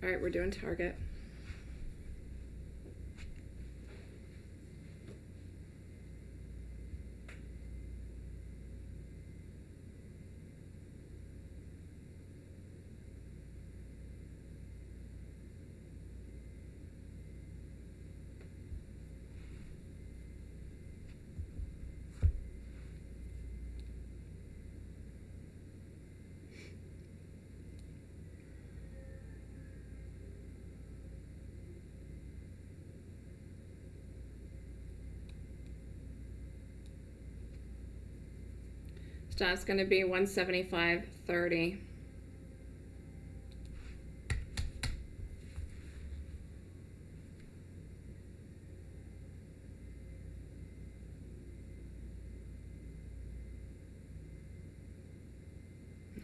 All right, we're doing target. That's going to be 175.30.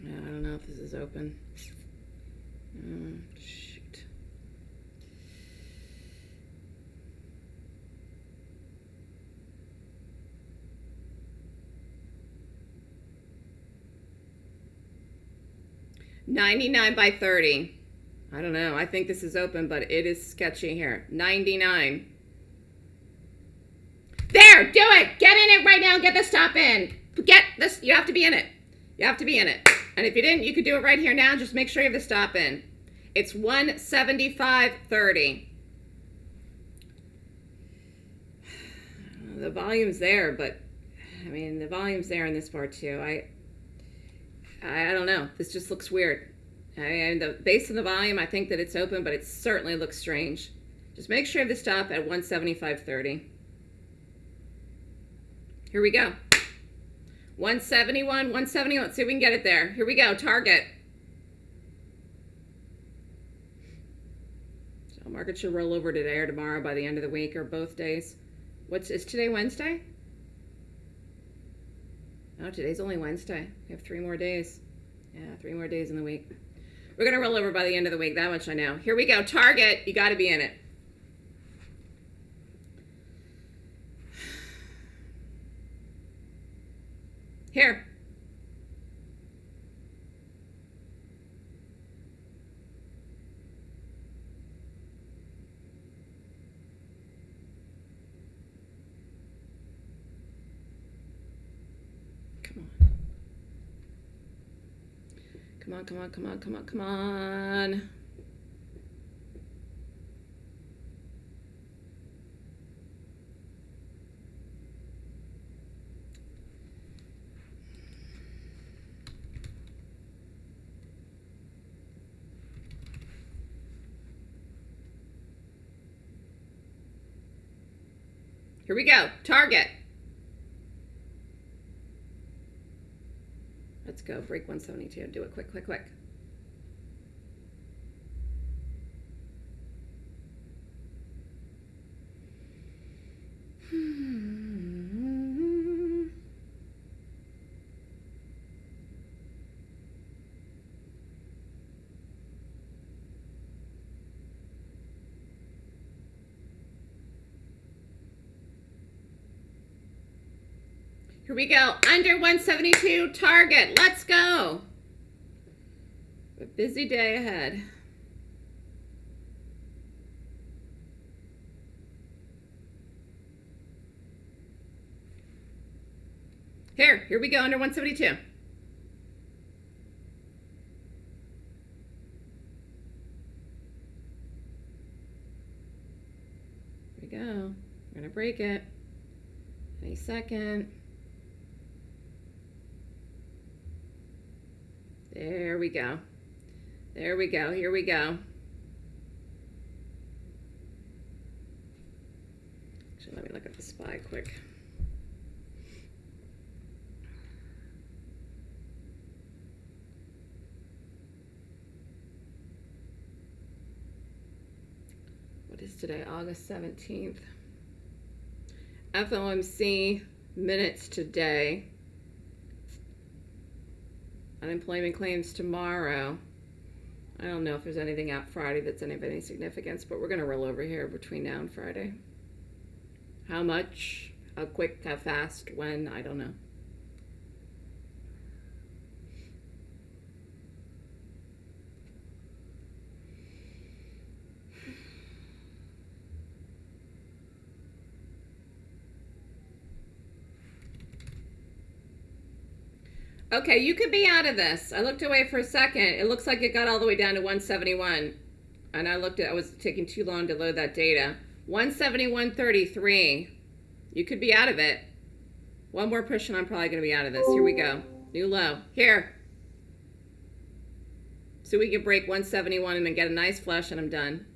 I don't know if this is open. Oh, 99 by 30. I don't know. I think this is open, but it is sketchy here. 99. There, do it. Get in it right now. Get this top in. Get this. You have to be in it. You have to be in it. And if you didn't, you could do it right here now. Just make sure you have the stop in. It's 175.30. The volume's there, but I mean, the volume's there in this part too. I I, I don't know. This just looks weird. I mean, the base of the volume, I think that it's open, but it certainly looks strange. Just make sure you the stop at 175.30. Here we go. 171, 170. Let's see if we can get it there. Here we go. Target. So market should roll over today or tomorrow by the end of the week or both days. What's is today Wednesday? No, today's only Wednesday. We have three more days. Yeah, three more days in the week. We're gonna roll over by the end of the week. That much I know. Here we go. Target. You got to be in it. Here. Come on. Come on, come on, come on, come on, come on. Here we go. Target. Let's go. Break 172. Do it quick, quick, quick. Here we go. Under 172 target. Let's go. A busy day ahead. Here, here we go under 172. Here we go. We're going to break it any second. There we go. There we go. Here we go. Actually, let me look at the SPY quick. What is today? August 17th. FOMC minutes today. Unemployment claims tomorrow. I don't know if there's anything out Friday that's any of any significance, but we're going to roll over here between now and Friday. How much, how quick, how fast, when, I don't know. Okay, you could be out of this. I looked away for a second. It looks like it got all the way down to 171. And I looked at, I was taking too long to load that data. 171.33. You could be out of it. One more push and I'm probably going to be out of this. Here we go. New low. Here. So we can break 171 and then get a nice flush and I'm done.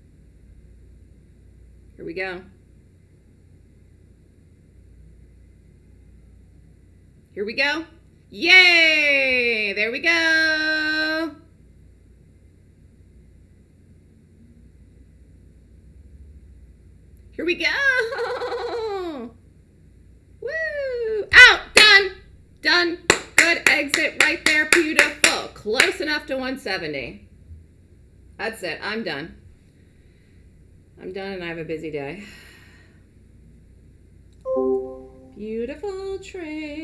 Here we go. Here we go. Yay! There we go. Here we go. Woo! Out! Done! Done. Good exit right there. Beautiful. Close enough to 170. That's it. I'm done. I'm done and I have a busy day. Beautiful trade.